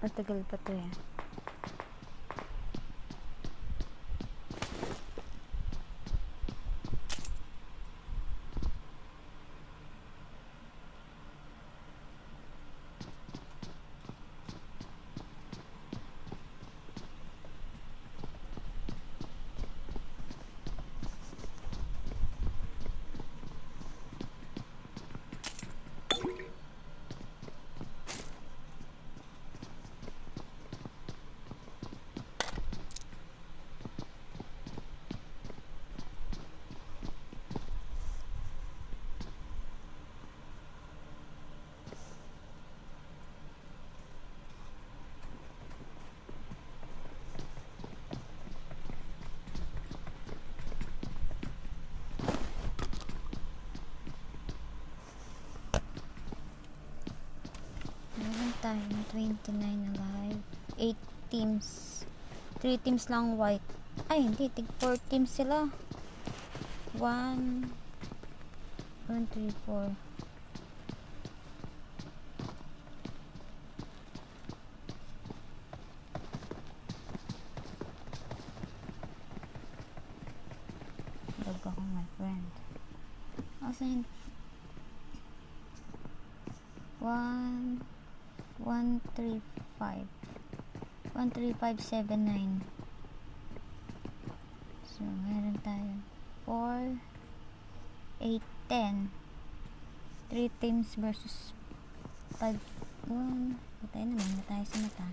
Matagal pa to eh. 29 na live. 8 teams. 3 teams lang white. Ay, hindi. Tig 4 teams sila. 1 1, 3, 4. Log ako my friend. Asan? 1 135 13579 so meron tayo. 4 8 10 3 teams versus 5 1 patay naman na tayo sa mata.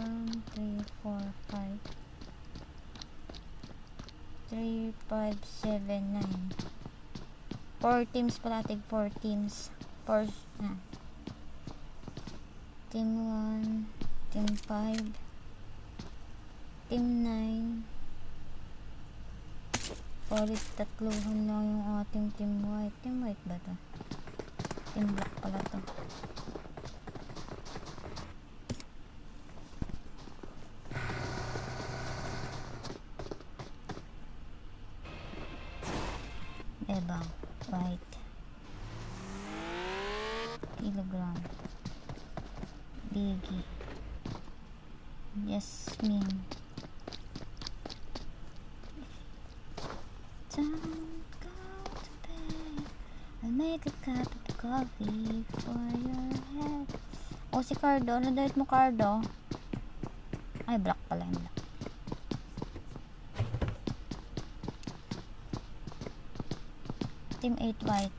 1 3 4 5 3 5 7 9 4 teams pala, tig 4 teams. 4, na. Team 1, team 5, team 9. Palit tatluhan lang yung ating team white. Team white ba to? Team black pala to. Ebang white kilogram Biggie Yasmin Don't go to bed I'll make a cup of coffee for your head O si Cardo, ano dahil mo Cardo? Ay, black pala yung black Team 8 white.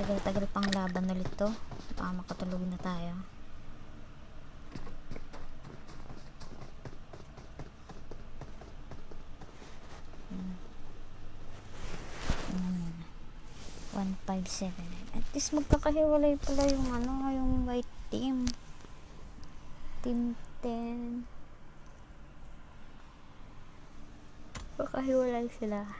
Tagal-tagal pang laban ulit to. Baka makatulog na tayo. Hmm. 157 At least magkakahiwalay pala yung ano, yung white team. Team 10. Magkakahiwalay sila.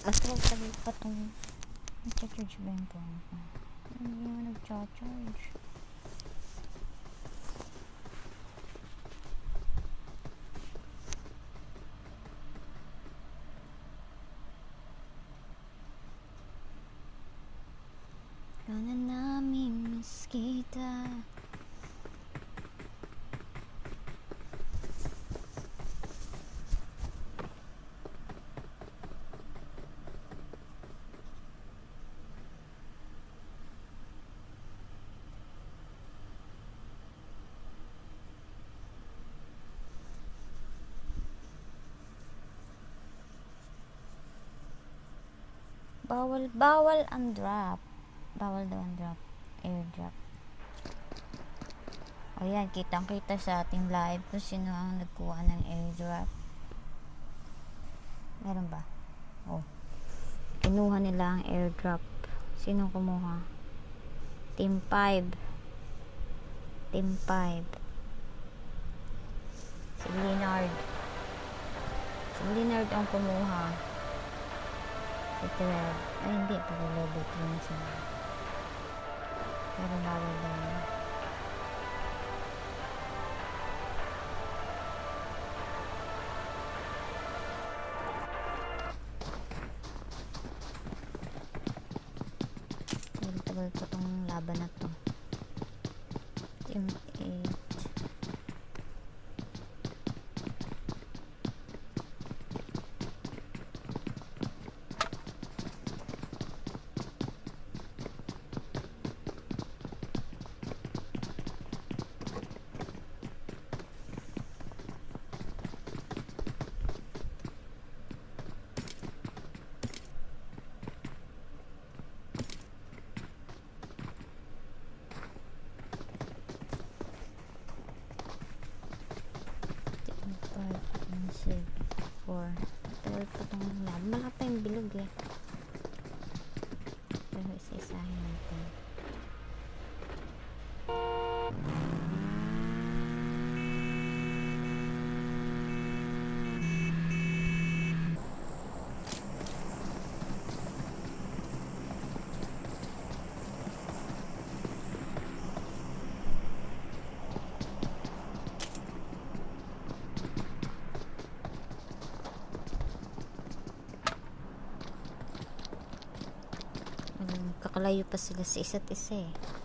Astral sabi pa tong nag-charge ba yung phone ko? Hindi naman nag-charge. Bawal, bawal ang drop. Bawal daw ang drop. Airdrop. O yan, kitang kita sa ating live kung sino ang nagkuha ng airdrop. Meron ba? Oh. Kinuha nila ang airdrop. Sino kumuha? Team 5. Team 5. Si Leonard. Si Leonard ang kumuha. Ito na. Ay, hindi. Pag-load yun sa... Pero bawal daw. nakalayo pa sila sa isa't isa eh.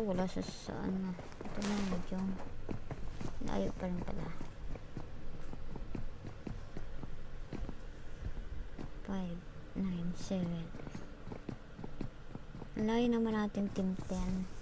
oh wala siya sa ano. Ito na medyo naayo pa rin pala. 5, 9, 7 layo naman natin team 10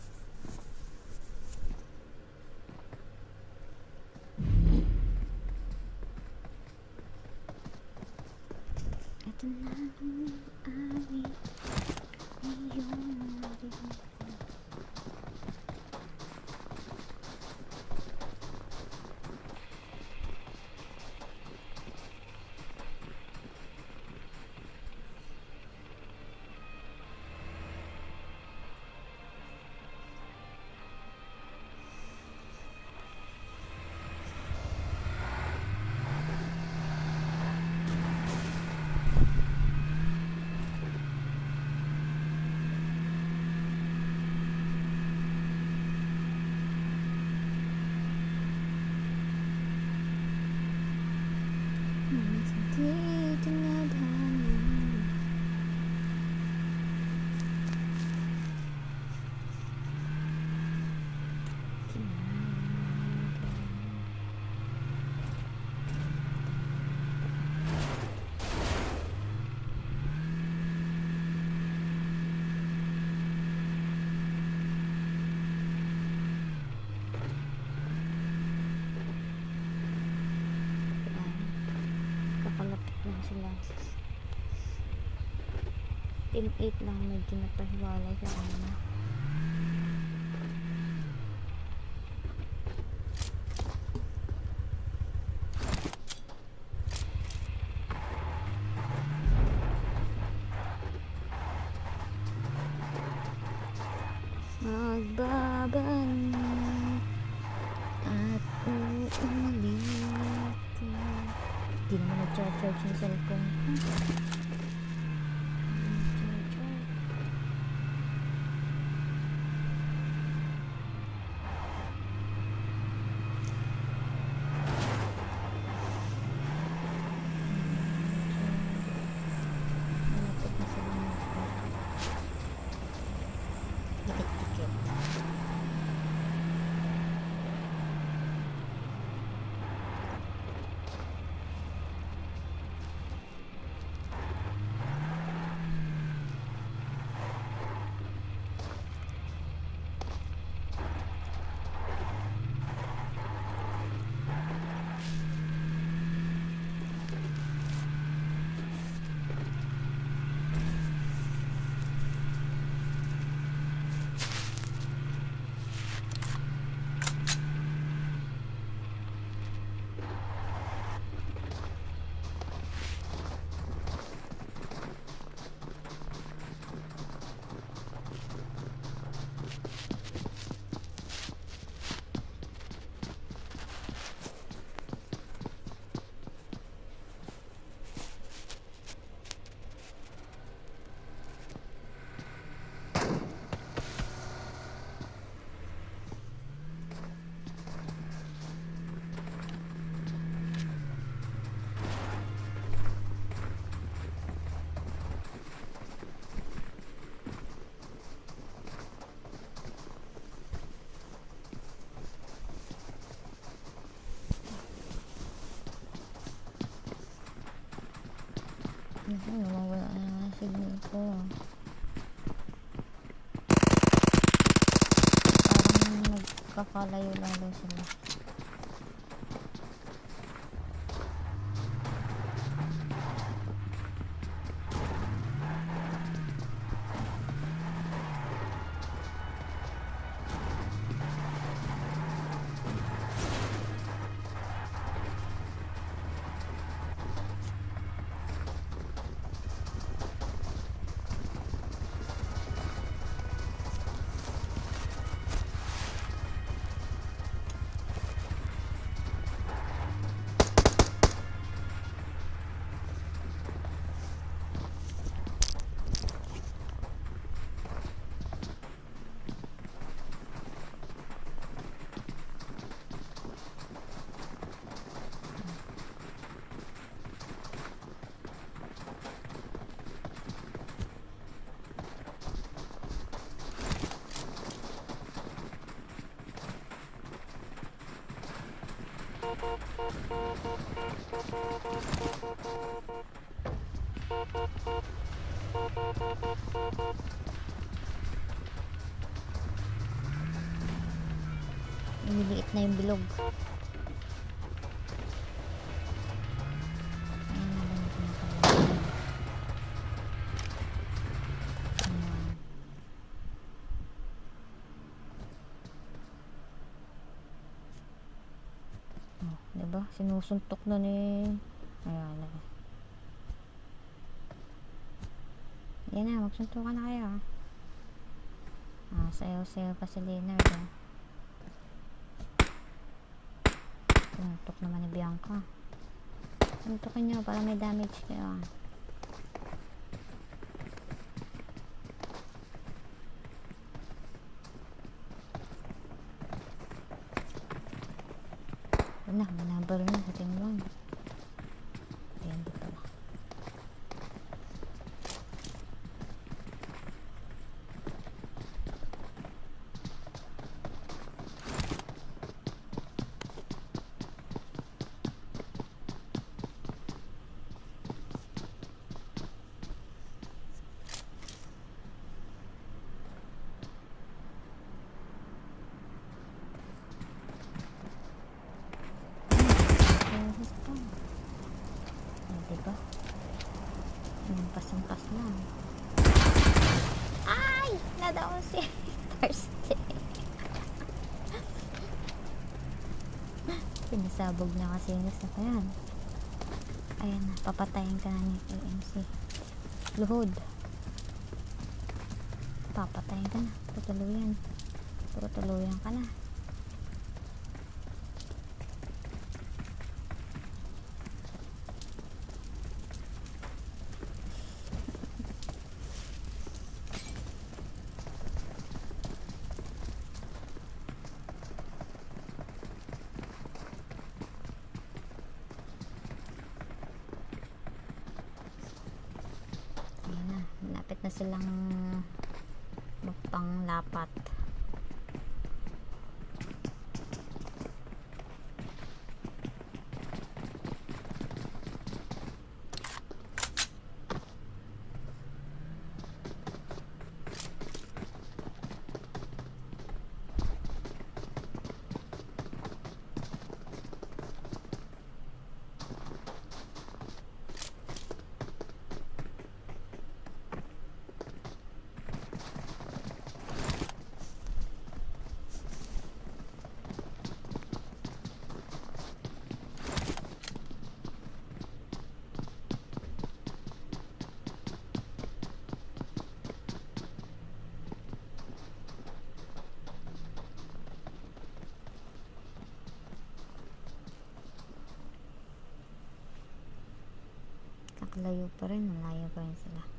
Team 8 lang medyo napahiwalay sa kanila. Magbaban at uulitin. Di naman nag-charge yung cellphone. Naku, nawawala na nga signal ko. Parang nagkakalayo lalo sila. Lumiliit na yung bilog. Sinusuntok na ni... Ayan na. Yan na, magsuntukan na kayo. ah. Ah, sayo-sayo pa si Leonard. Ah. Suntok naman ni Bianca. Suntokin nyo para may damage kayo. ah. Wala, manabal na sa team 1. Ayan, di pala. Ayan, ito. Lampas-lampas lang. Ay! Nadaon si Thursday. Pinasabog na yan. Ayan na, papatayin ka na ni AMC. Luhod. Papatayin ka na. Tutuluyan. Tutuluyan ka na. Ayan na, malapit na silang magpanglapat. Kakalayo pa rin, malayo pa rin sila.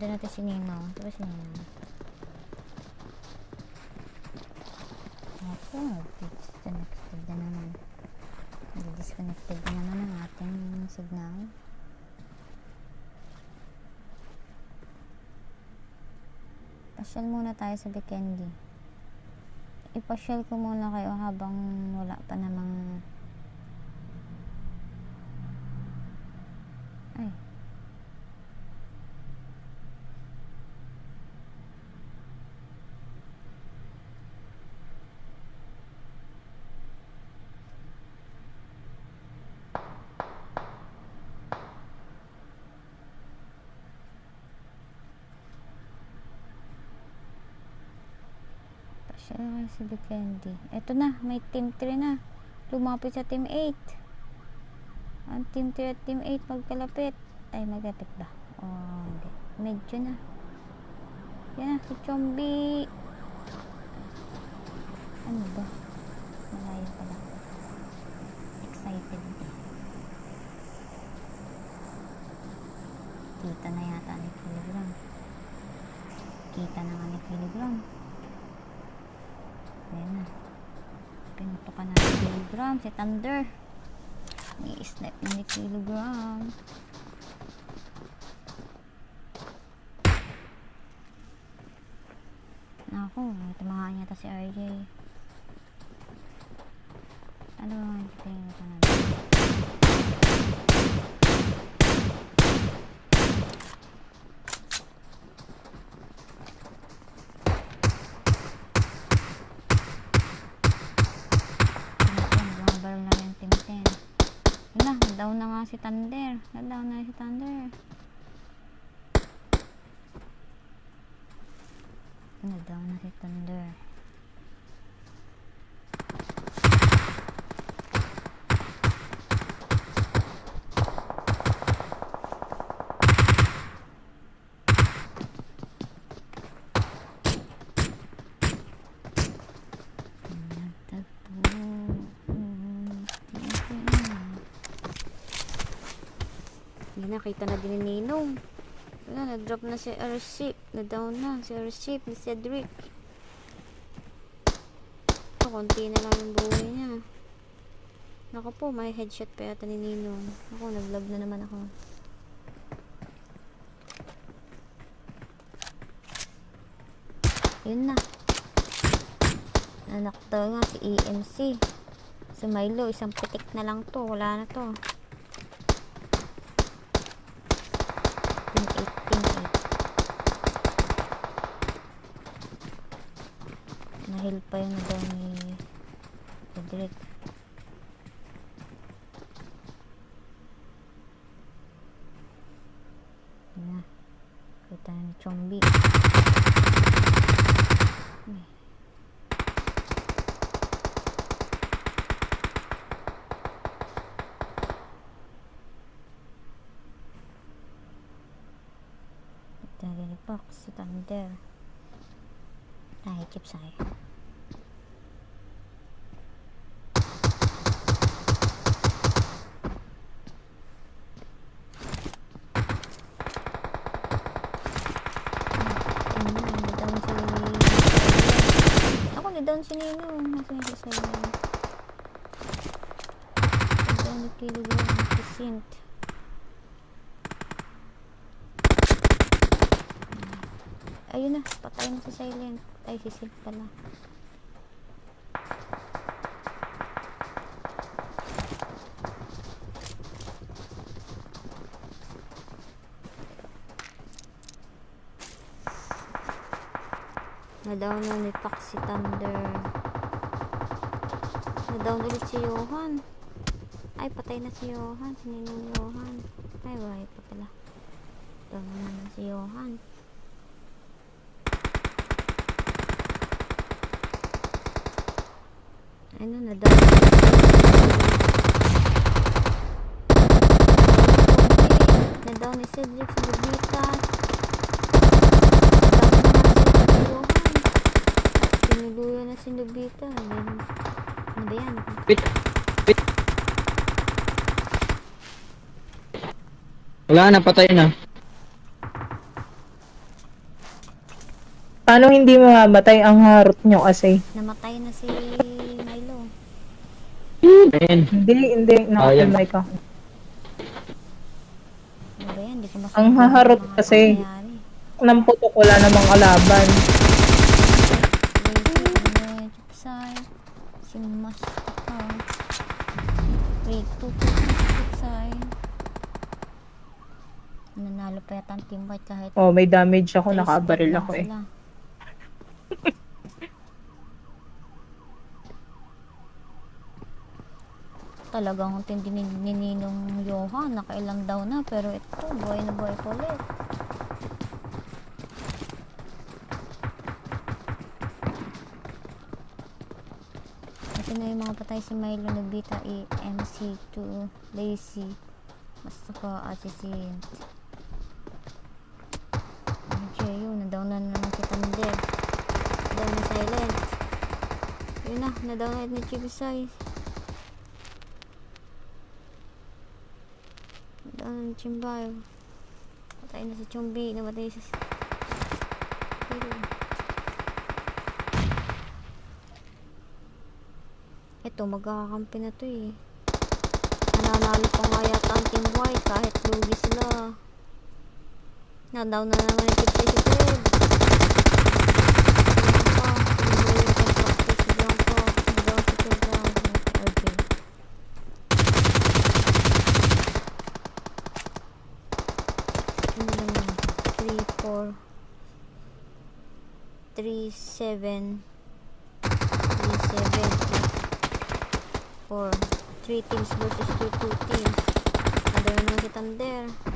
Sundan natin si Ninong. Ito ba si Ninong? Ako, disconnected na naman. Disconnected na naman ang ating signal. Pasyal muna tayo sa Bikendi. Ipasyal ko muna kayo habang wala pa namang ay Sa Bikendi. Eto na, may team 3 na. Lumapit sa team 8. Ang team 3 at team 8 magkalapit. Ay, magkapit ba? Oh, hindi. Medyo na. Yan na, si Chombi. Ano ba? Malayo pa lang. Excited. Kita na yata ni Kilogram. Kita na nga ni Kilogram. Ayan na. Pinutukan na ni Kilogram. Si Thunder. May snap na ni Kilogram. Ako, tumakaan yata si RJ. Ano ang tingin ko na? Bumabal na yung team 10. Wala, down na si Thunder. Na-down na si Thunder. Na-down na si Thunder. Nakita na din ni Ninong. Wala, nag-drop na si Airship. Na-down na si Airship ni Cedric. Ito, konti na lang yung buhay niya. Naku po, may headshot pa yata ni Ninong. Ako, nag-lag na naman ako. Yun na. Anak daw nga si EMC. Si Milo, isang pitik na lang to. Wala na to. 8. Nahil pa yung daw ni Cedric. Yun na. Kita ni Chombi. Ay. Kita ni Fox sa Thunder. Nakikip sa'yo. Ayun na, na-down si... Si Nino. Nasa yung. Na-down ni kilogram si Sint. Ayun na, patay na si Silent. Ay, si Sint pala. Na-down na ni Pax si Thunder. Na-down ulit si Johan. Ay, patay na si Johan. Si Ninong Johan. Ay, buhay pa pala. Down na si Johan. Ano, na-down. Na-down ni Cedric sa Lubita. Tinuluyan na si Nobita. Ano ano ba yan? Wait. Wait. Wala na, patay na. Paano hindi mamamatay ang harot nyo kasi? Namatay na si Milo. Ayan. Hindi, hindi. Nakapilay ka. Ano ba yan? Hindi ko masabi. Ang haharot mga kasi. nangyayari. Nang putok wala namang kalaban. Lady, Chipsay, si Mastika. 3, 2, Chipsay. Nanalo white kahit Oh, may damage ako. Nakabaril ako eh. sila. Talagang tindi ni, ni Ninong Johan, nakailang daw na, pero ito, buhay na buhay pa ulit. Ito na yung mga patay si Milo Nobita, E, MC2, Lazy, basta pa Jeyo, na-down na naman si Thunder. Down na silent. Yun na, na-down na ni Chibisay. Na-down na ni Chimbayo. Patay na si Chumbi, namatay si... Pero... Magkakakampi na to eh. Nananalo pa nga yata ang Team White kahit lugi sila. Na-down na naman yung Chipsay si Fred. Bianca. Binubuhay yung practice si Bianca. Na-down si Pedro. Okay. Lang yun? 3, 4 3, 7 3, 7 4 3 teams versus 2 2 teams. Ada naman si Thunder.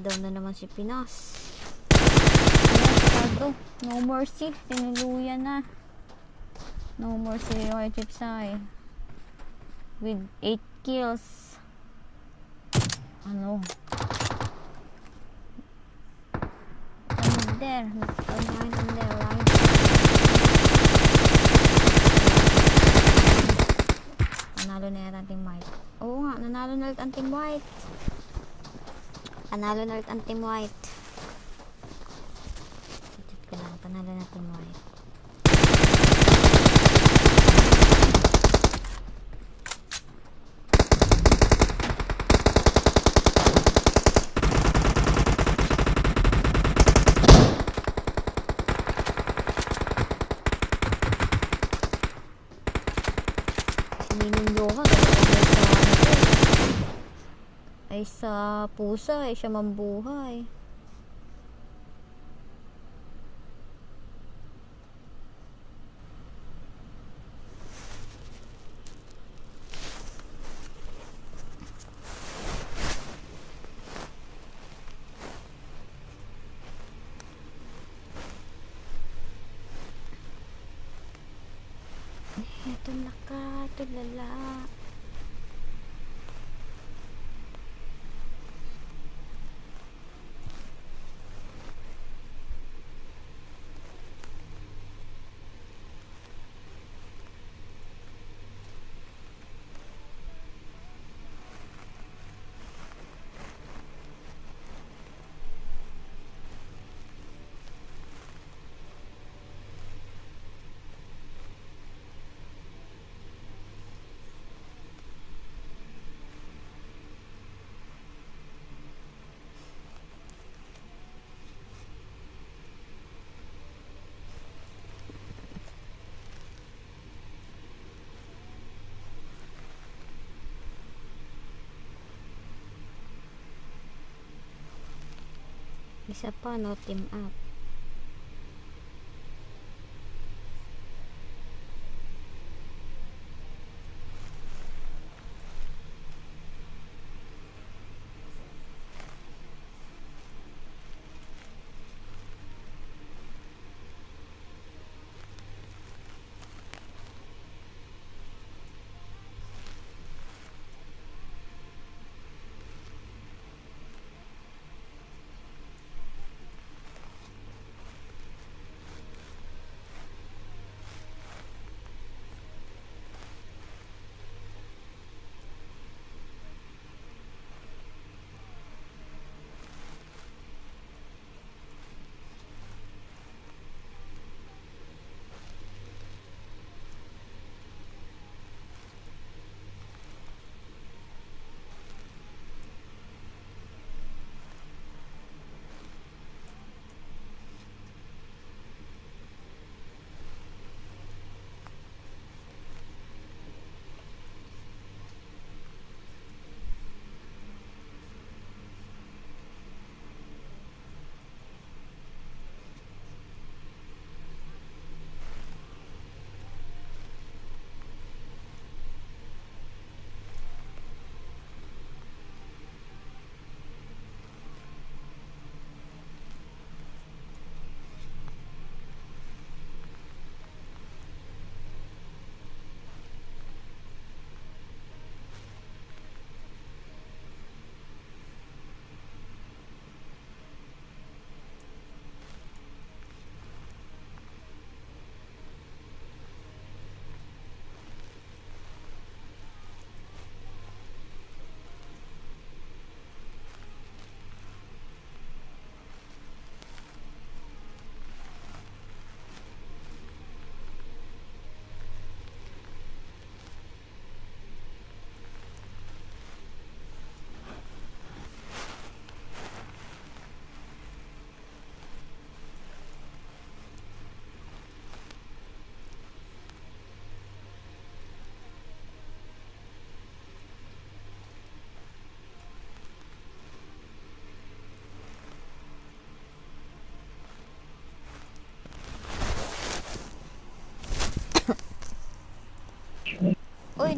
Nadaw na naman si Pinas. Masyado. No mercy. Tinuluyan na. No mercy kay Chipsay. With 8 kills. Ano? I'm there. I'm right in there. Right? Nanalo na yata ang Team White. Oo nga, nanalo na ulit ang Team White. Panalo na ulit ang team white. Check ko panalo na team white. Sininong Johan. Ay sa pusa, ay siya mambuhay. Ito nakatulala. Isa pa, no team up.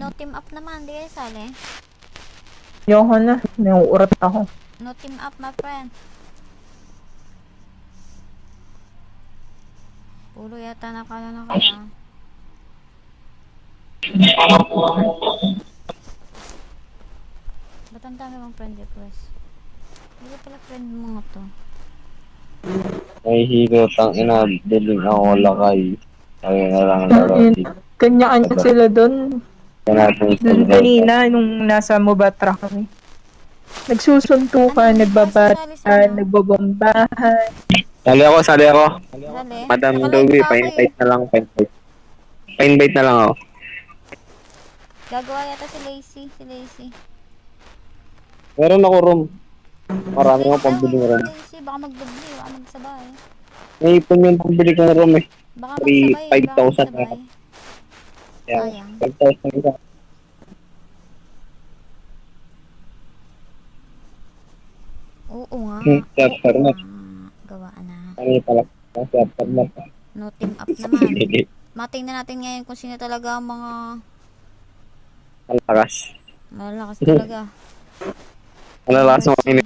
No team up naman. Di kayo sali. Ayoko na. Nauurat ako. No team up, my friend. Puro yata nakala na kaya. Ba't ang dami mong friend request? Hindi pala friend mo nga to. May hero tang ina, diling ako lakay. Kaya na lang laro. Kanyaan sila doon. Doon kanina, nung nasa Mubatra kami. Nagsusuntukan, nagbabata, sali nagbabombahan. Sali ako, sali ako. Dali. Madam ako eh. pa-invite na lang, pa-invite. Pa-invite na lang ako. Gagawa yata si Lacey. Si Lacey. Meron ako room. Marami akong pambili ng room. si Lacey. Baka magdubli. Baka magsabay. May ipon yung pambili kong room eh. Baka magsabay. Baka 5,000 magsabay. Yan. Sayang. 5,000 isa. Oo nga. Hmm, chapter na. Ah, Gawa na. Kami pala. After na. No team up naman. Matingnan natin ngayon kung sino talaga ang mga Malakas. malalakas talaga. Malalakas mo kayo.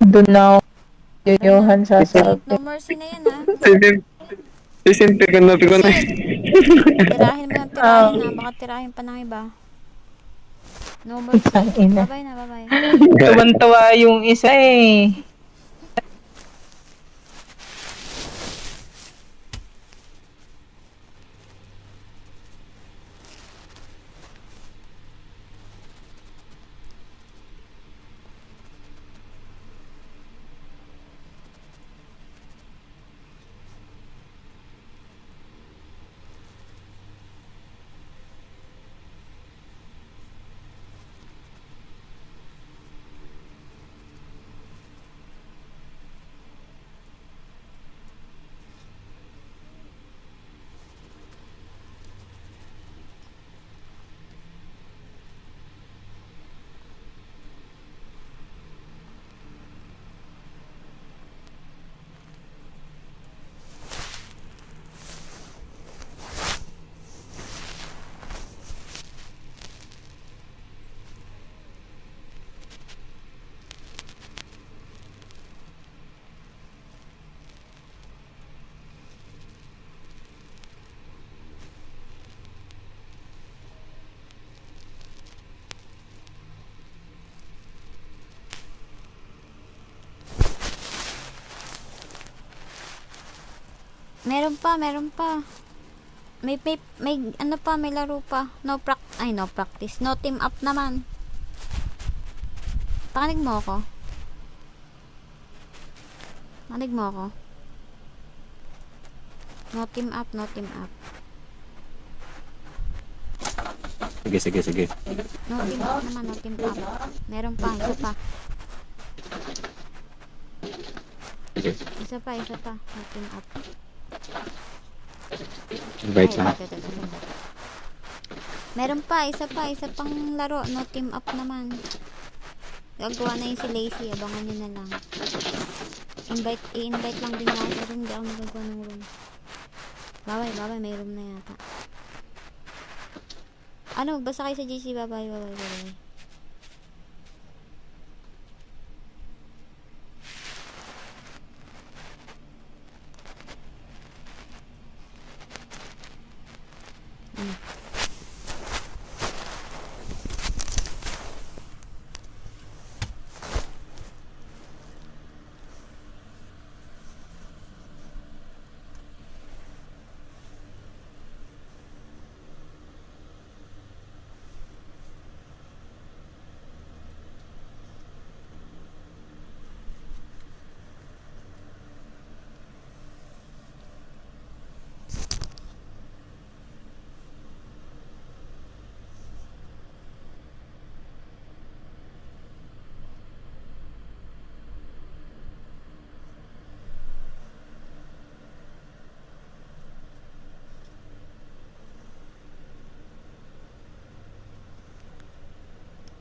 Doon na ako. Yoyohan sa sabi. No mercy na yan ha. Sisintigan na ko na. Tirahin mo ng tirahin ha. Baka tirahin pa ng iba. No. Tangina. Bye-bye na, bye-bye. Tuwan-tuwa yung isa eh. Meron pa, meron pa. May, may, may, ano pa, may laro pa. No prac, ay no practice. No team up naman. Pakinig mo ako. Pakinig mo ako. No team up, no team up. Sige, sige, sige. No team up naman, no team up. Meron pa, isa pa. Sige. Isa pa, isa pa. No team up. Invite lang. Meron pa, isa pa, isa pang laro. No team up naman. Gagawa na yun si Lacey. Abangan nyo na lang. Invite, i-invite lang din sa room. Hindi ako nagagawa ng room. Babay, babay. May room na yata. Ano, basta kayo sa GC. Babay, babay, babay.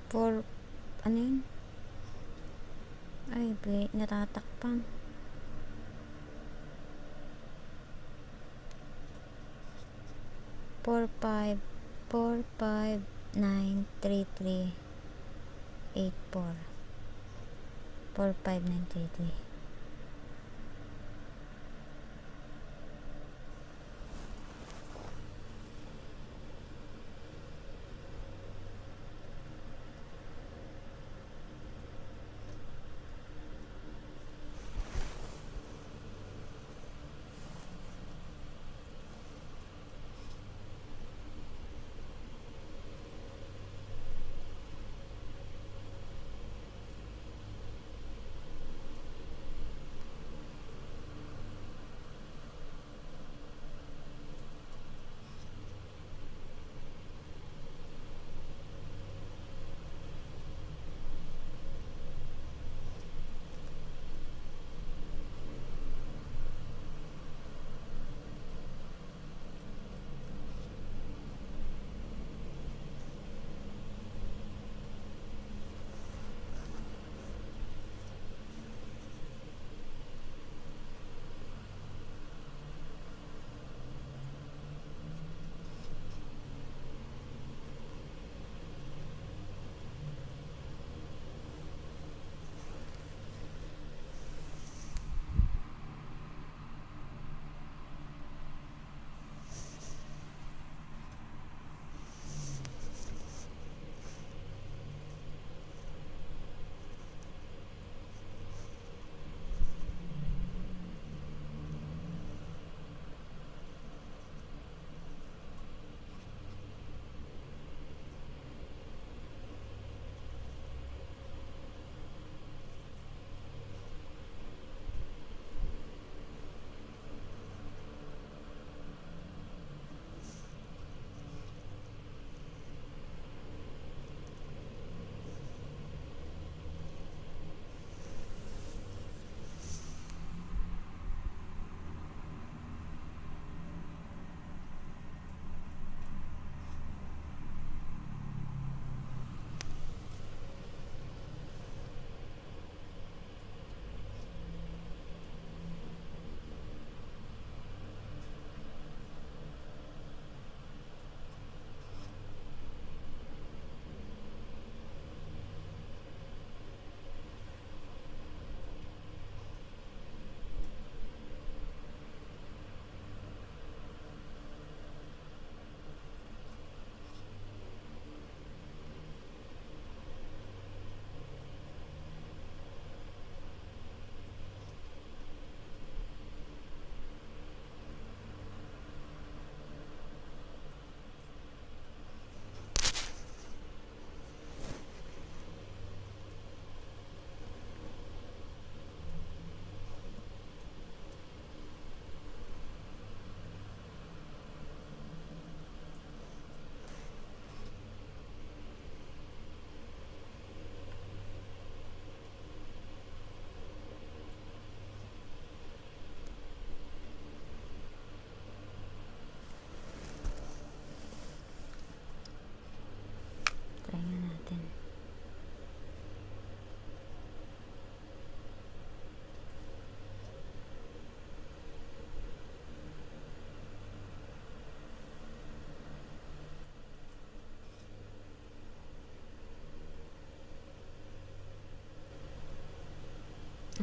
For, ano yun? Ay, wait, natatakpan. Four, five, four, five, nine, three, three, eight, four. Four, five, nine, three, three.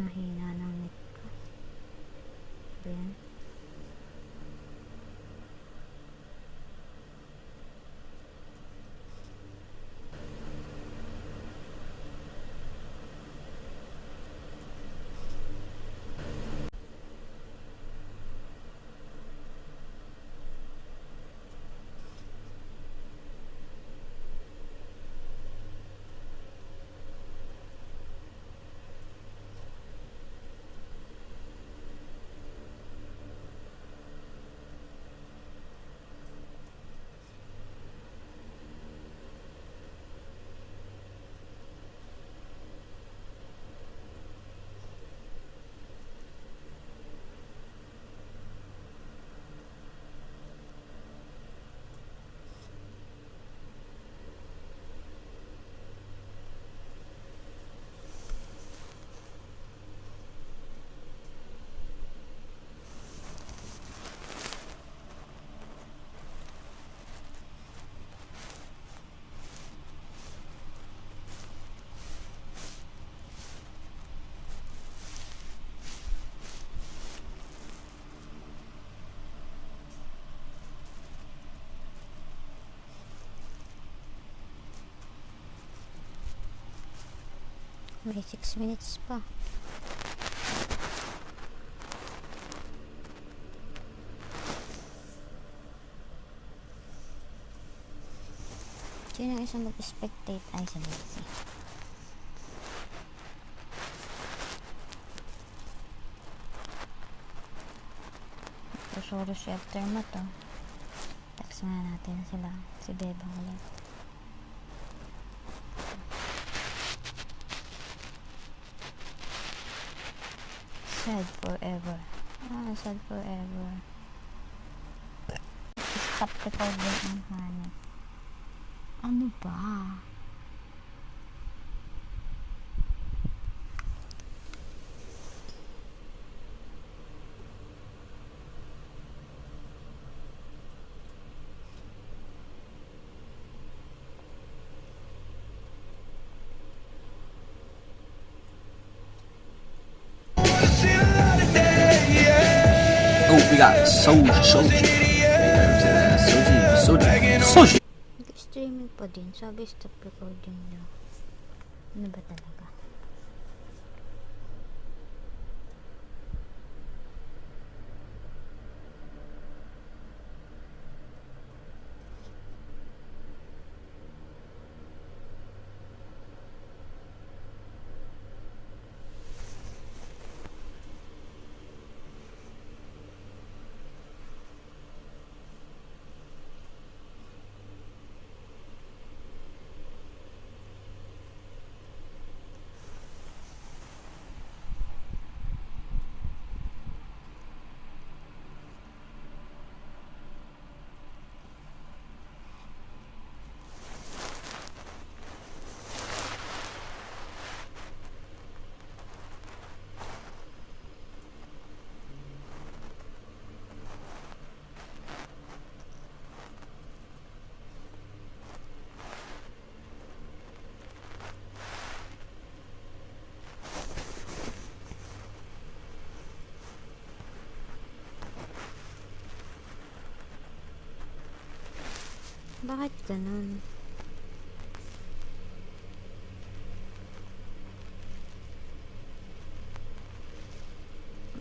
Ang hina ng net ko. Ba yan? May 6 minutes pa. Sino ang isang mag-spectate? Ay, sa Betsy. Susuro si aftermath to. Text nga natin sila. Si Beba ulit. Sad forever. Ah, sad forever. Stop recording ang hanap. Ano ba? We got Soldier. Soldier, Soldier, Soldier. Nag-streaming pa din. Sabi stop recording daw. Ano ba talaga? Bakit ganun?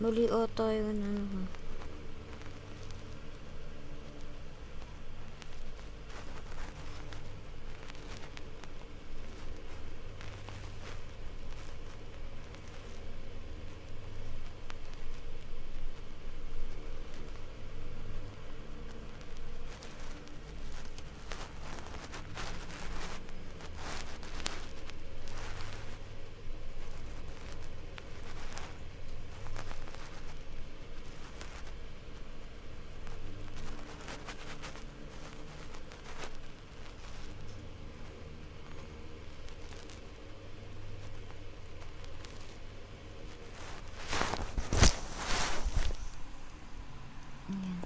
Muli auto yun ano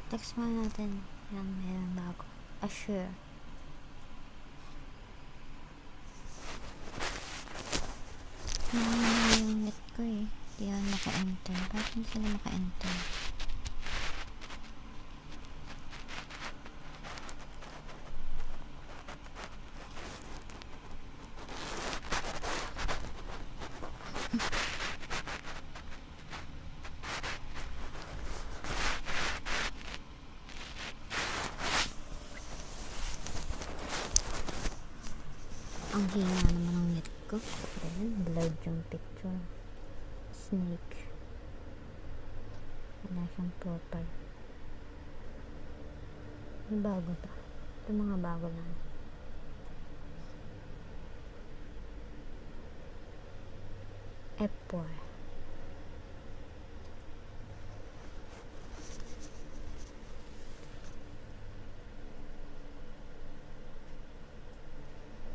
ha. Ayan. Text mo natin yung meron bago. Assure. Ano yung net ko eh. Hindi yan maka-enter. Bakit hindi sila maka-enter? Ang hina naman ng net ko. Ayan, blurred yung picture. Snake. Wala siyang profile. May bago ba? Ito mga bago lang. F4.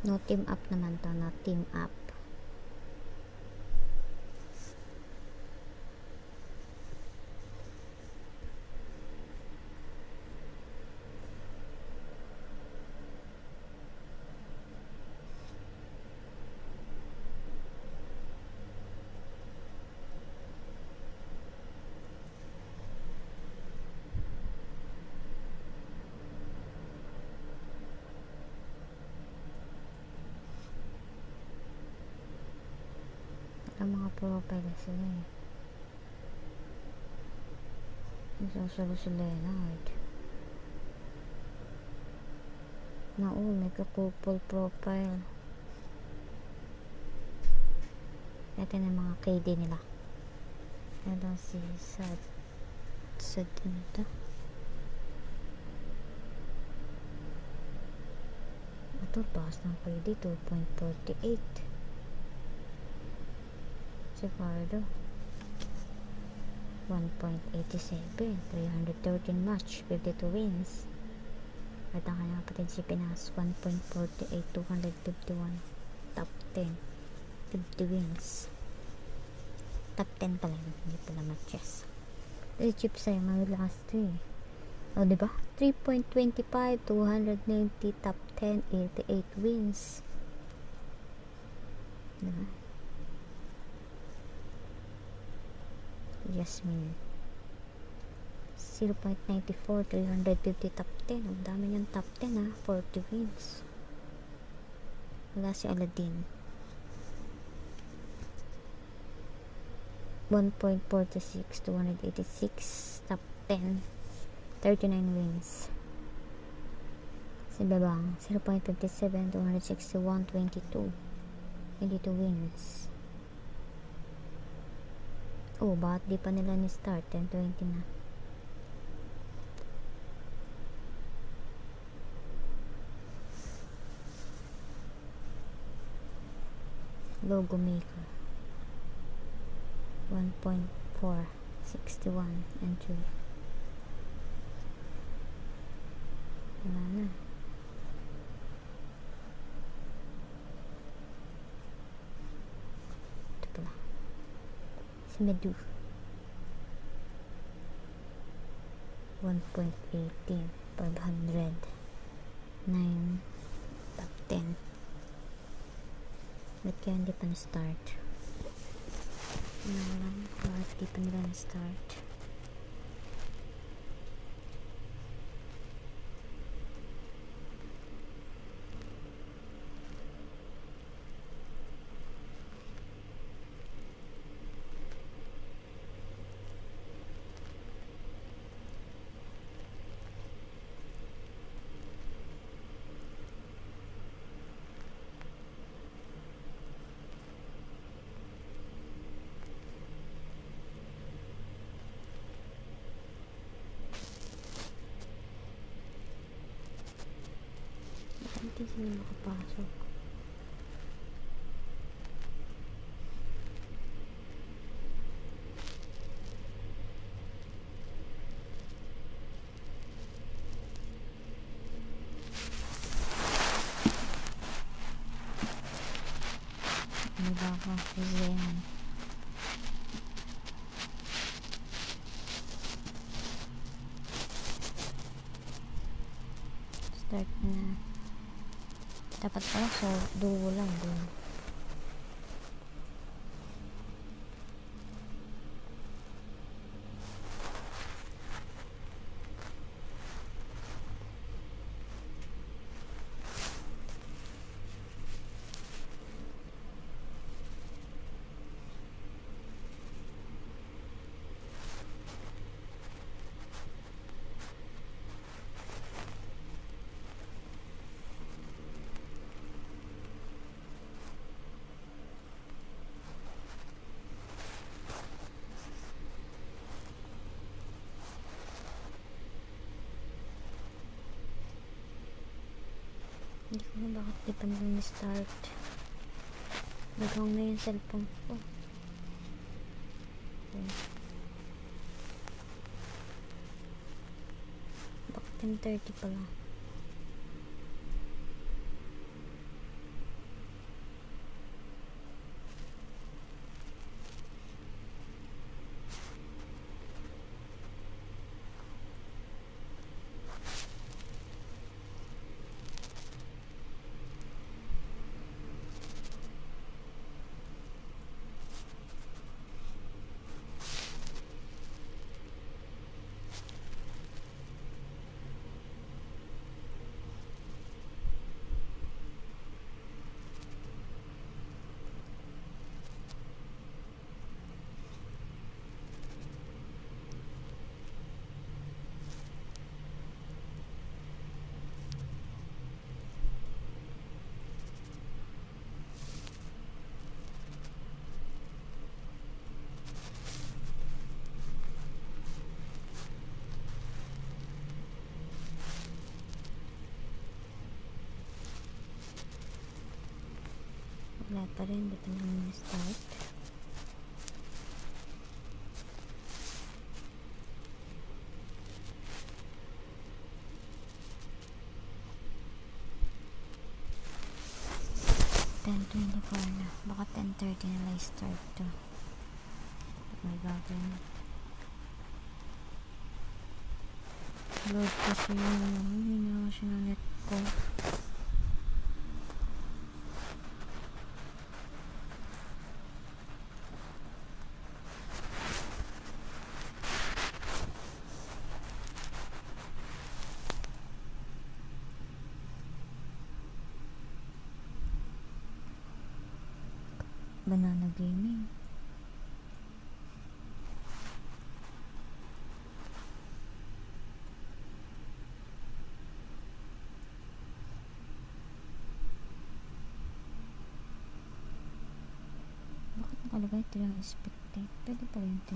No team up naman to, no team up. Ang mga profile sila eh. Nasusulo si Leonard. Na oh, may kakupol profile. Ito na mga KD nila. Ito si Sad. Sad ano to? Ito, taas ng KD. 2.48. Si Fardo. 1.87. 313 match. 52 wins. At ang kanyang kapatid si Pinas. 1.48. 251. Top 10. 50 wins. Top 10 pala. Hindi pala matches. Eh, chip sa'yo. Mga last 3. O, diba? 3.25. 290. Top 10. 88 wins. Diba? Yasmin 0.94 350 top 10 ang dami niyang top 10 ha 40 wins. Wala si Aladdin. 1.46 286 top 10 39 wins. Si Bebang 0.57 261 22 22 wins Oh, bakit di pa nila ni-start? 10.20 na. Logo maker. 1.4 61 entry. Wala na. Ito pala. Si Medu. 1.18 500 9 top 10 ba't kaya hindi pa na-start? Ano lang bakit di pa nila na-start? bakit hindi sila makapasok ano ba ako si Zen start na dapat pala so duo lang dun Ano, bakit di pa nila start Naghang na yung cellphone ko. Oh. Bakit 10.30 pala? Wala pa rin, di pa naman start. Ten twenty-four na. Baka ten thirty na lang start to. May gagawin. Load kasi ano, hindi na kasi ng net ko. Banana Gaming. Bakit nakalagay ito yung spectate? Pwede pa rin ito.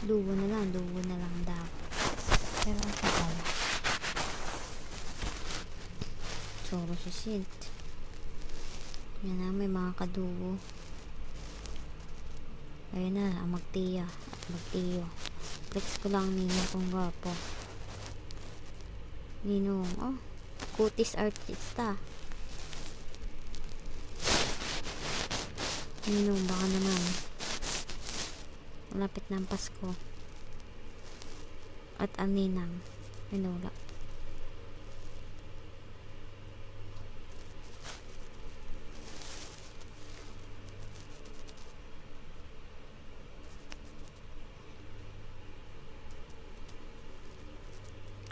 Duo na lang, duo na lang daw. Pero ang tagal. Soro si Sint. Yan na, may mga kaduo. Ayun na, ang magtiya. Magtiyo. Flex ko lang ninyo kung gwapo. Ninong, oh. Kutis artista. Ninong, baka naman. Malapit na ang Pasko. At ang ninang. Minula.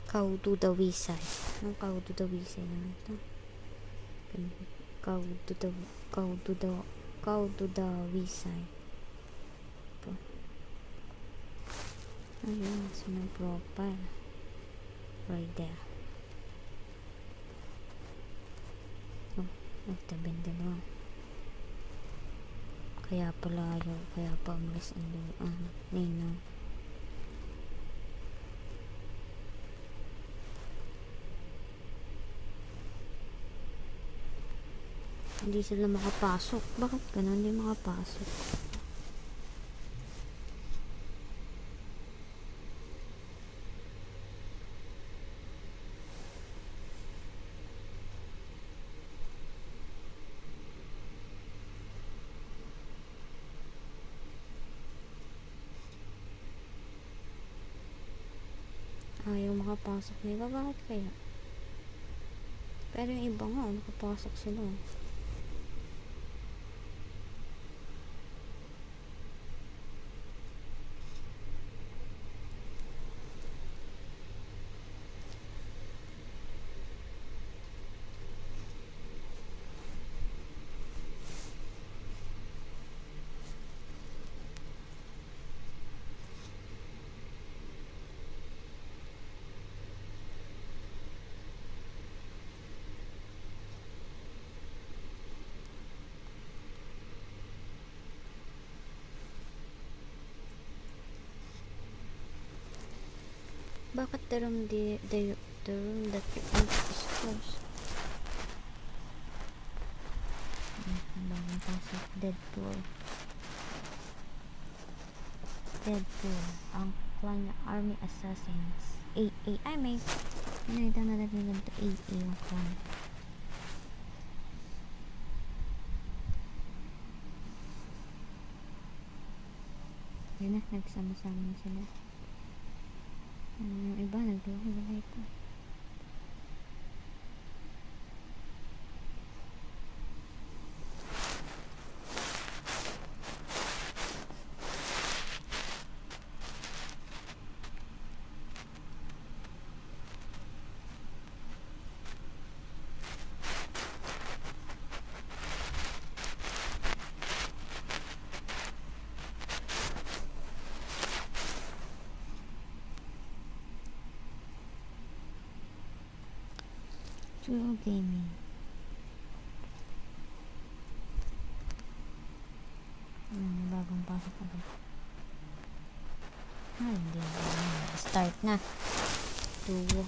Kaudu dawisay. Anong kaudu dawisay naman ito? Kaudu daw kaudu daw kaudu dawisay. Ayun, sa my profile. Right there. Oh, nagtabing dalawa. Kaya pala ayaw, kaya pa umalis ang lu- ah, ninong. Hindi sila makapasok. Bakit ganun? Hindi makapasok. Ayaw makapasok nila. Bakit kaya? Pero yung iba nga, nakapasok sila. Bakit the room, the, the, the room that you enter is closed? Bagong pasok. Deadpool. Deadpool. Ang clan niya, Army Assassins. AA. Ay, may... Nakita na natin ganito. AA yung clan. Yun na, nagsama-sama na sila. Yung iba, naglaki-laki ito. True gaming. Hmm, bagong pasok agad. Ah, hindi. Start na. Two.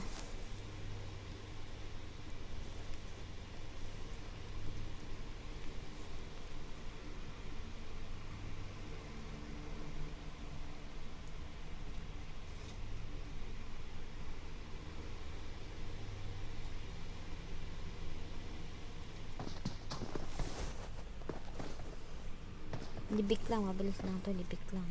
Libik lang, mabilis lang to, libik lang.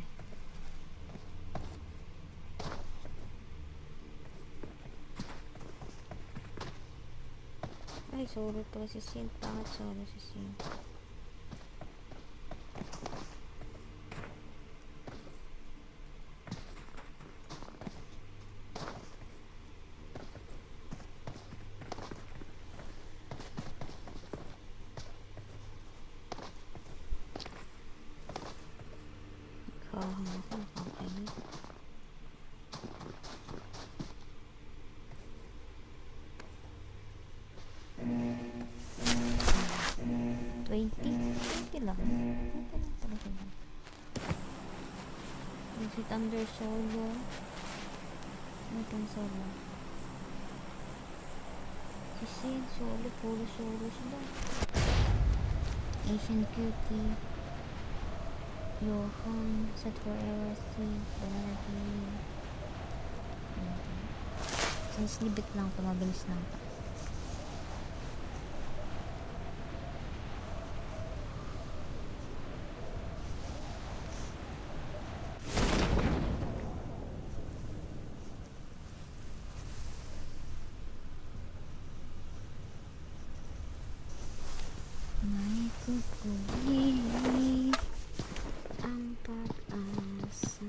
Ay, solo pala si Sin. Pangat solo si Sin. Thunder solo. Pang solo? Si Sid solo. Puro solo sila. Asian Cutie. Johan, set for LSC, Banana King. Since libit lang ito, mabilis lang ito. May kukulit ang pag-asa.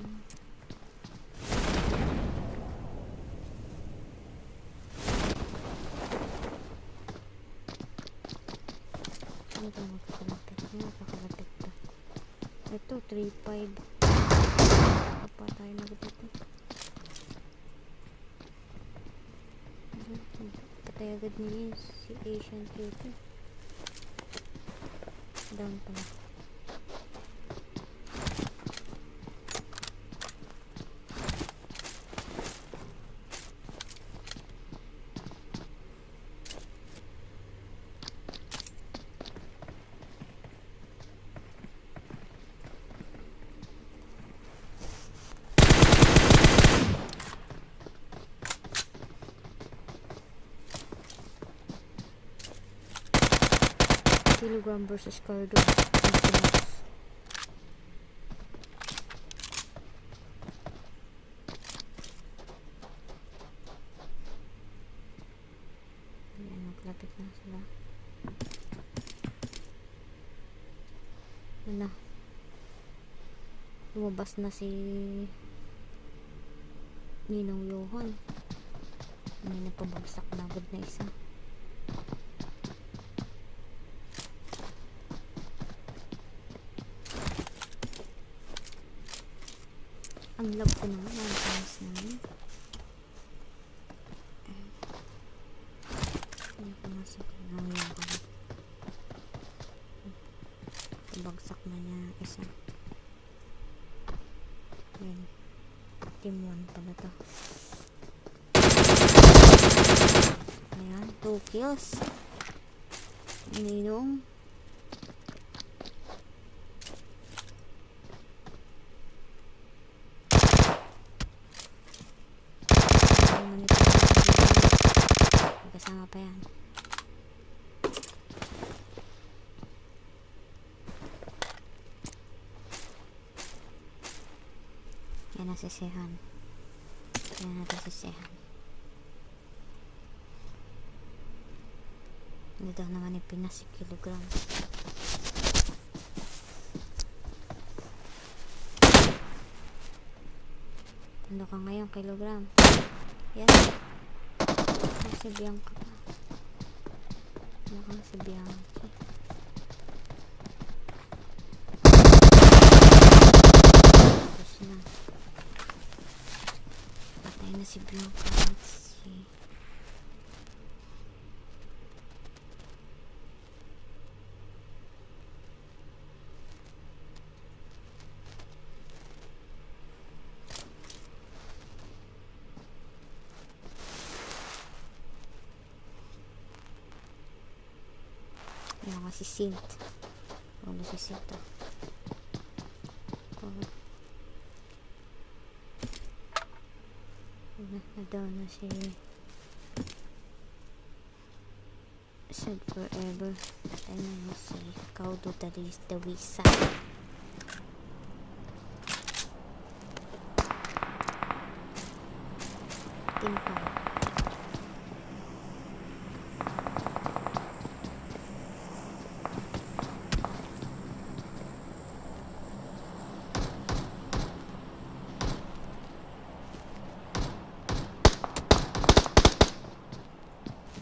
Ano ito magkakalapit? Ano magkakalapit to? Ito, 3-5. Apa tayo na dito? Patay agad niya si Asian Cutie. Down pala. Telegram versus Cardo. Ayan, maglapit na sila. Na. Lumabas na si Ninong Johan. May napabagsak na agad na isa. Ano nito? May Kasama pa yan. Yan ang sisihan. Yan natin sisihan. Dito naman yung Pinas kilogram. Ano ka ngayon kilogram? Yan. Si Bianca pa? Ka si Bianca? Patay na si Bianca. Let's see. Yan nga si Sint. Ano si Sint to? Oh. Na, na na si Said forever. Ano na si Kaudo Dalis Dawisa. Team 5.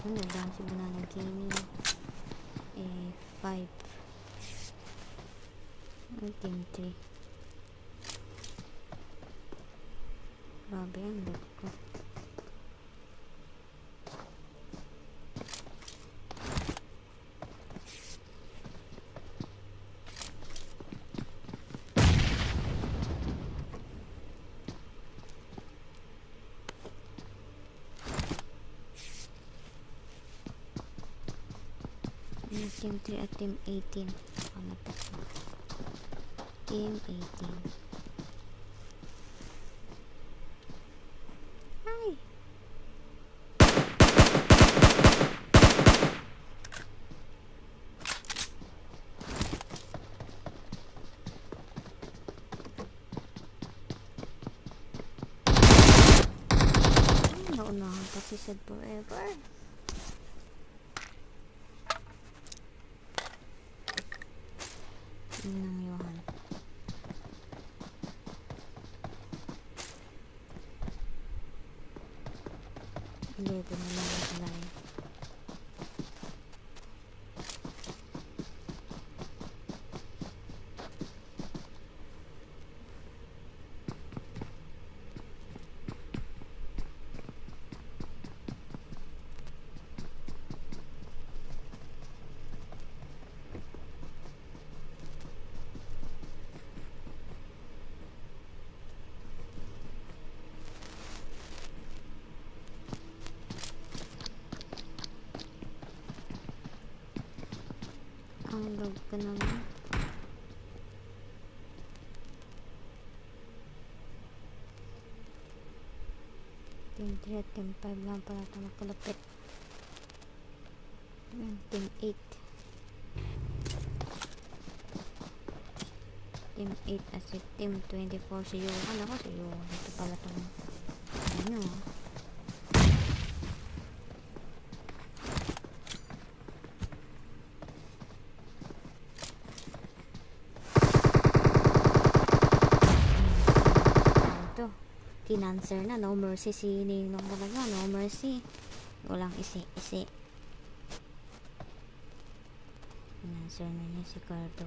Ano ba si Banana Gaming? Eh, 5. Ang team 3. Grabe team 3 at team 18. Ano pa? Team 18. Hi! Naunahan pa si Sad Forever. Ang log ka naman. Team 3 at Team 5 lang pala ito magkalapit. Ayan, Team 8. Team 8 at si Team 24 si Johan. Ako si Johan. Ito pala itong ano. Pinanser na. No mercy si Ninong talaga. No mercy. Walang isi-isi. Pinanser na niya si Cardo.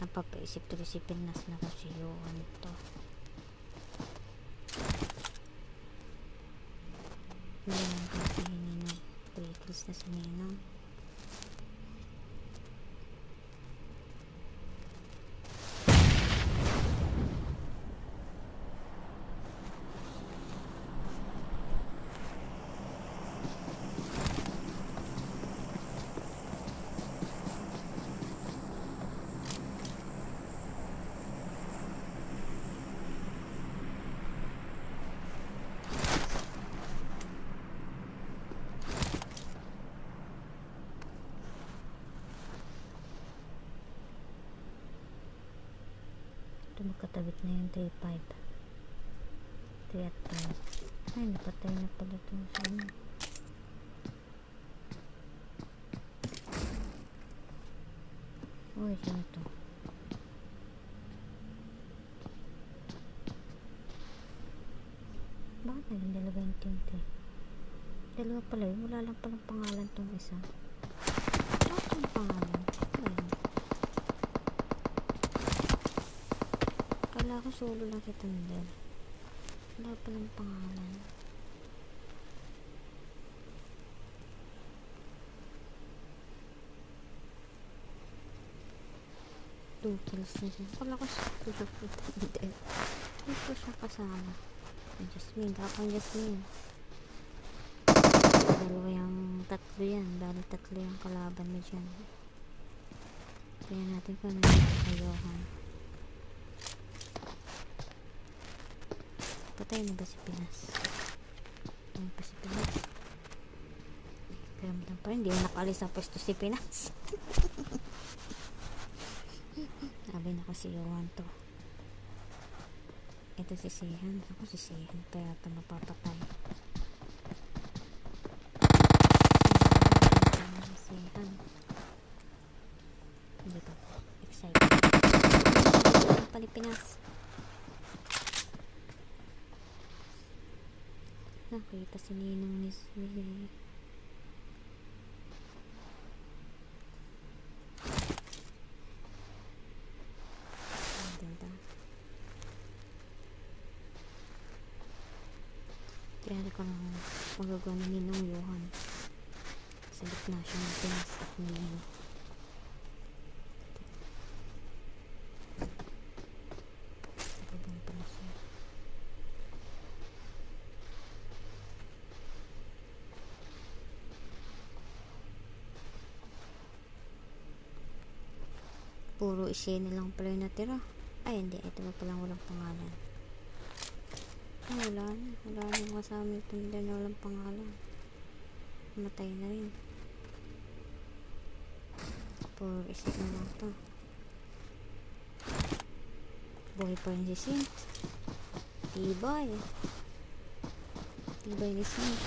Napapaisip tuloy si Pinas na kasi yun to. Hindi lang kasi si Ninong. 3 kills na si Ninong. Ito magkatabit na yung 3-5. 3 at 5. Ay, napatay na pala itong sa ano. Uy, sino to? Bakit naging dalawa yung tint eh? Dalawa pala yun. Wala lang palang pangalan tong isa. Bakit ang pangalan? Ayun. Kala ko solo lang si Thunder. Wala palang pangalan. Two kills na siya. Kala ko solo lang si Thunder. Hindi ko siya kasama. Ay, Jasmine. Kapang Jasmine. Dalawa yung tatlo yan. Bali tatlo yung kalaban mo dyan. Kaya natin kung ano yung kayohan. Patay na ba si Pinas? Ano pa si Pinas? Karamdam pa rin, hindi na nakalis ang pwesto si Pinas. Sabi na ko si Johan to. Ito si Sihan. Ako si Sihan pa yata mapapatay. Si Sihan. Hindi pa. Excited. Ano pa ni Pinas? Nakita si Ninong ni Ang ganda. Kaya ko lang magagawa ni Ninong Johan. Sa gitna siya ng Pinas at Ninong. Sababang pala siya. Puro isene lang pala yung natira. Ay, hindi. Ito pa palang walang pangalan. Ay, wala na. Wala na yung kasama yung tunda na walang pangalan. Matay na rin. Puro isip na lang to. Buhay pa rin si Sint. Tibay. Tibay ni Sint.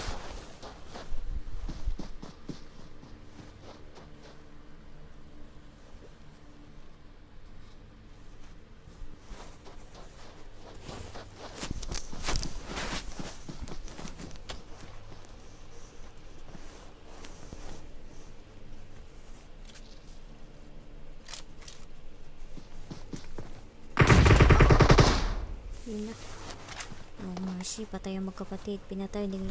Yun na. Oh, Patay ang magkapatid. Pinatay ni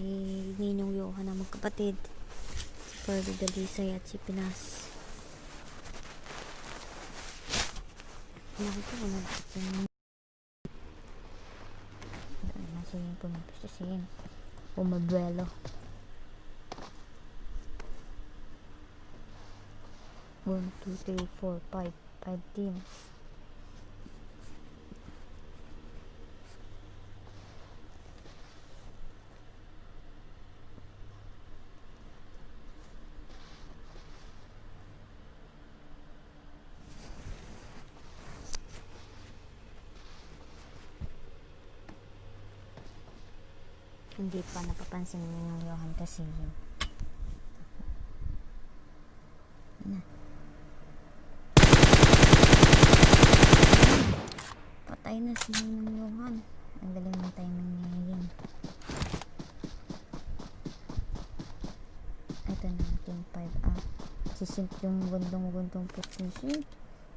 Ninong Johan ang magkapatid. Si Pearly Dalisay at si Pinas. Nakita ko na yung Nasa yung pumapistasin. Pumabuelo. One, two, three, four, five. Five teams. Hindi pa napapansin ni Johan kasi yun. Na. Patay na si Johan. Ang galing ng timing ni Yin. Ito na, team 5 up. Si Sint yung gandong-gandong position.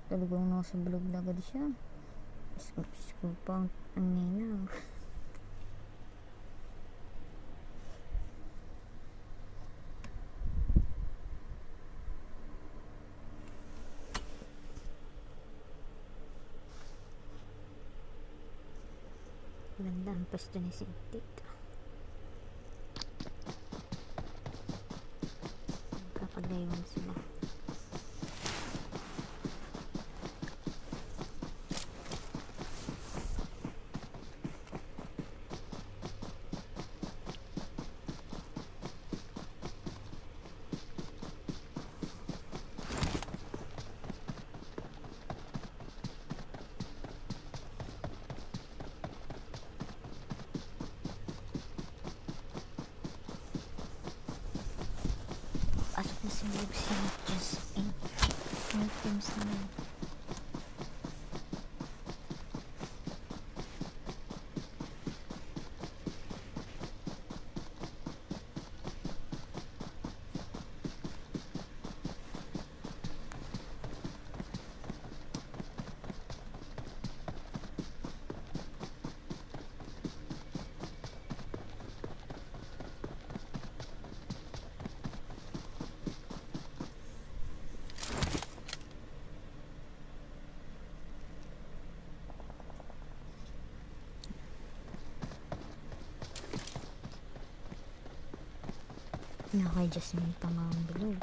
Talagang nasa bulog na agad siya. Scoop, scoop pa ang, ang nina. Ganda ang pwesto ni Sintik. Kapaglayuan sila. Pasok na si Lib si Jasmine. May teams na yun. Na kay Jasmine pa nga ang bilog.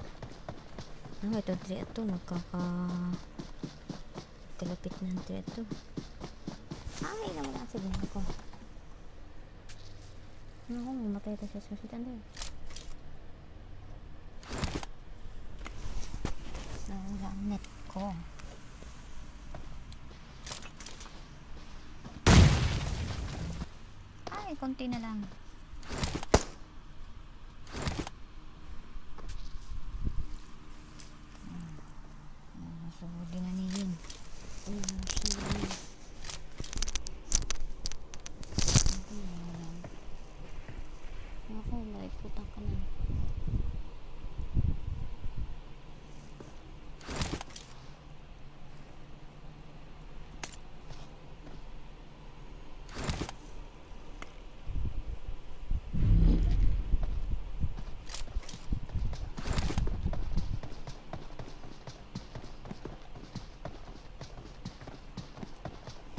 Ano ito, 3 ito, magkaka... Tilapit na ang 3 ito. Ay, nawala si Gina ko. Ako, mamatay ito sa susit. Ano yun? Nawala ang net ko. Ay, konti na lang. Nasuhuli na ni Yin. Ayun, siya. Ako, maikutan ka na.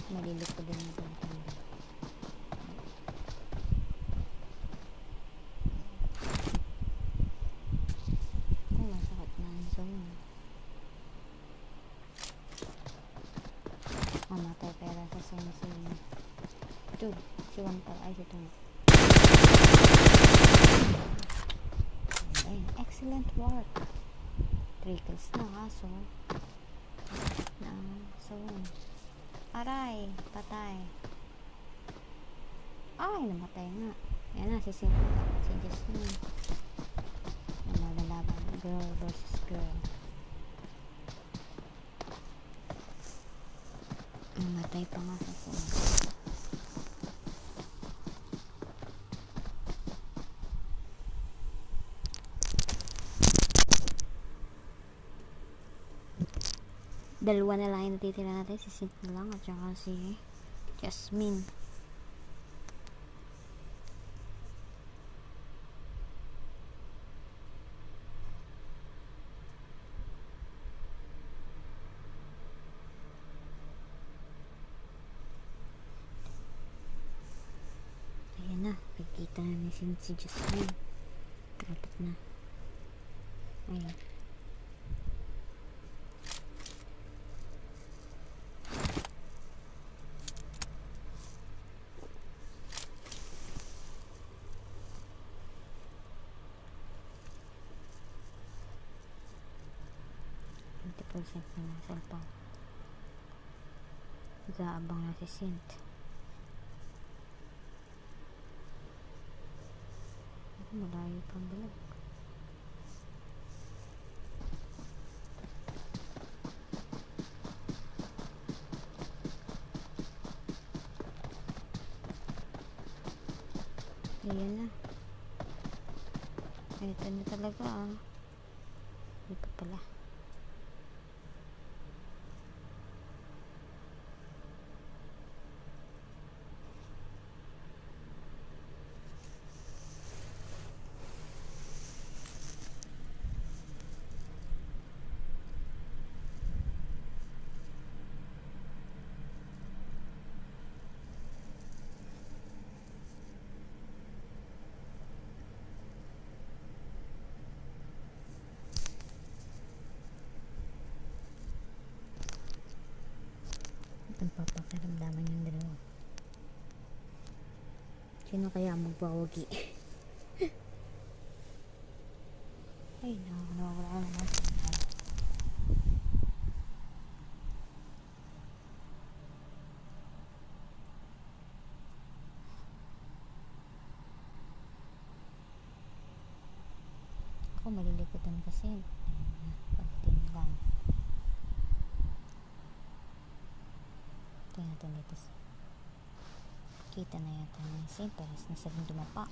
Malilito din itong tanda. Ay, masakit na ang zone. Mamatay pera sa sinisini. Two. Si one pala. Ay, si. Ay, excellent work. Three kills na kaso. Na zone. Aray, patay. Ay, namatay nga. Yan na, si. Si Jasmine. Ano, lalaban. Girl versus girl. Namatay pa nga sa Sim. Dalawa na lang yung natitira natin. Si Sint na lang at saka si Jasmine. Ayan na. Pagkita na ni Sint si Jasmine. Dapat na. Ayan. Na ng cellphone. Nag-aabang na si Sint. Malayo pang bilag. Ayan na. Ito na talaga ah. Hindi pa pala. Ang papakiramdaman yung dalawa. Sino kaya ang magbawagi? Ay, nakakawala na naman. Ako malilikutan kasi. Ayun na, pagtingin lang. Natin dito. Kita na yata yung sim. Parang nasa dumapa.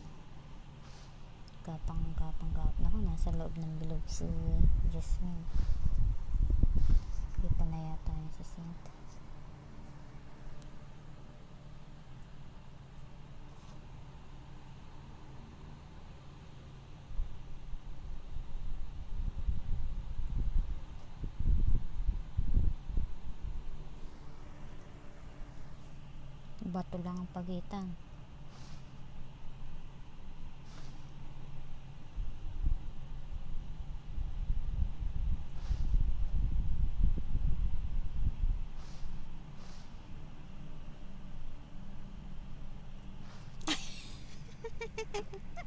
Gapang, gapang, gapang. Ako, nasa loob ng bilog si Jasmine. Kita na yata niya sa sink. pagitan.